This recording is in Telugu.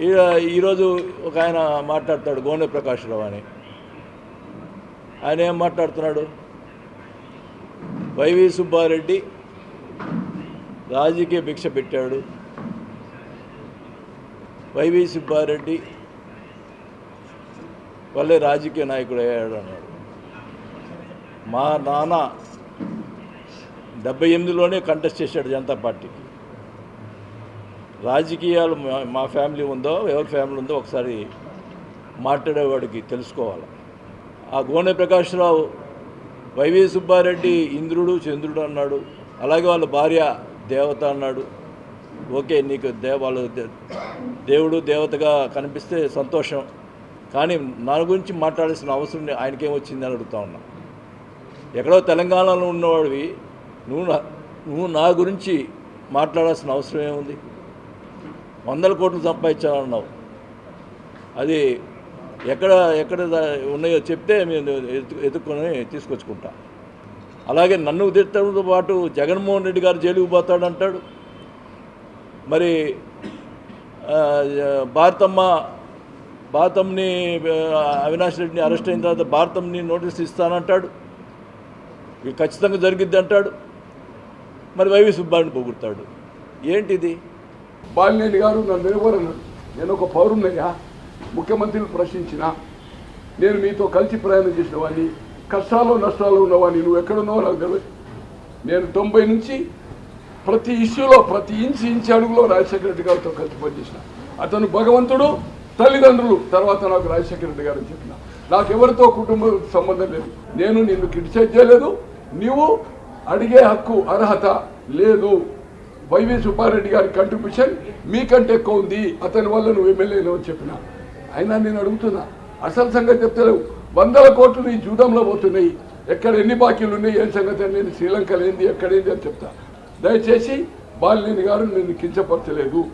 ఈరోజు ఒక ఆయన మాట్లాడతాడు గోనె ప్రకాశ్రావు అని. ఆయన ఏం మాట్లాడుతున్నాడు? వైవి సుబ్బారెడ్డి రాజకీయ భిక్ష పెట్టాడు. వైవి సుబ్బారెడ్డి వల్లే రాజకీయ నాయకుడు అయ్యాడు అన్నాడు. మా నాన్న డెబ్బై ఎనిమిదిలోనే కంటెస్ట్ చేశాడు జనతా పార్టీకి. రాజకీయాలు మా- ఫ్యామిలీ ఉందో ఎవరి ఫ్యామిలీ ఉందో ఒకసారి మాట్లాడేవాడికి తెలుసుకోవాలి. ఆ గోనె ప్రకాశ్రావు వైవి సుబ్బారెడ్డి ఇంద్రుడు చంద్రుడు అన్నాడు. అలాగే వాళ్ళ భార్య దేవత అన్నాడు. ఓకే నీకు దే వాళ్ళు దేవుడు దేవతగా కనిపిస్తే సంతోషం. కానీ నా గురించి మాట్లాడాల్సిన అవసరం నే- ఆయనకేం వచ్చిందని అడుగుతా ఉన్నా. ఎక్కడో తెలంగాణలో ఉన్నవాడివి నువ్వు నా నువ్వు నా గురించి మాట్లాడాల్సిన అవసరం ఏముంది? వందల కోట్లు సంపాదించాలన్నావు. అది ఎక్కడ ఎక్కడ ఉన్నాయో చెప్తే మేము ఎదుర్కొని తీసుకొచ్చుకుంటా. అలాగే నన్ను తిట్టడంతో పాటు జగన్మోహన్ రెడ్డి గారు జైలుకు పోతాడంటాడు. మరి భారతమ్మ భారతంని అవినాష్ రెడ్డిని అరెస్ట్ అయిన తర్వాత భారతంని నోటీస్ ఇస్తానంటాడు. ఇది ఖచ్చితంగా జరిగిద్ది అంటాడు. మరి వైవి సుబ్బారిని పొగుడతాడు. ఏంటిది? బాలినేని గారు నన్ను నిలబడన్నాడు నేను ఒక పౌరున్నయ్యా ముఖ్యమంత్రిని ప్రశ్నించిన. నేను మీతో కలిసి ప్రయాణం చేసిన వాడిని కష్టాలు నష్టాలు ఉన్నవాడిని. నువ్వు ఎక్కడున్నావో నాకు తెలియదు నేను తొంభై నుంచి ప్రతి ఇష్యూలో ప్రతి ఇంచు ఇంచు అడుగులో రాజశేఖర రెడ్డి గారితో కలిసి పనిచేసిన. అతను భగవంతుడు తల్లిదండ్రులు. తర్వాత నాకు రాజశేఖర రెడ్డి గారు చెప్పిన. నాకు ఎవరితో కుటుంబ సంబంధం లేదు. నేను నిన్ను క్రిటిసైజ్ చేయలేదు. నీవు అడిగే హక్కు అర్హత లేదు. వైవి సుబ్బారెడ్డి గారి కంట్రిబ్యూషన్ మీకంటే ఎక్కువ ఉంది. అతని వల్ల నువ్వు ఎమ్మెల్యేను అని చెప్పిన. అయినా నేను అడుగుతున్నా. అసలు సంగతి చెప్తలేవు. వందల కోట్లు ఈ జూదంలో పోతున్నాయి. ఎక్కడ ఎన్ని బాకీలు ఉన్నాయి? ఏం సంగతి అని నేను శ్రీలంకలో ఏంది? ఎక్కడేంది అని చెప్తా. దయచేసి బాలినేని గారు నేను కించపరచలేదు.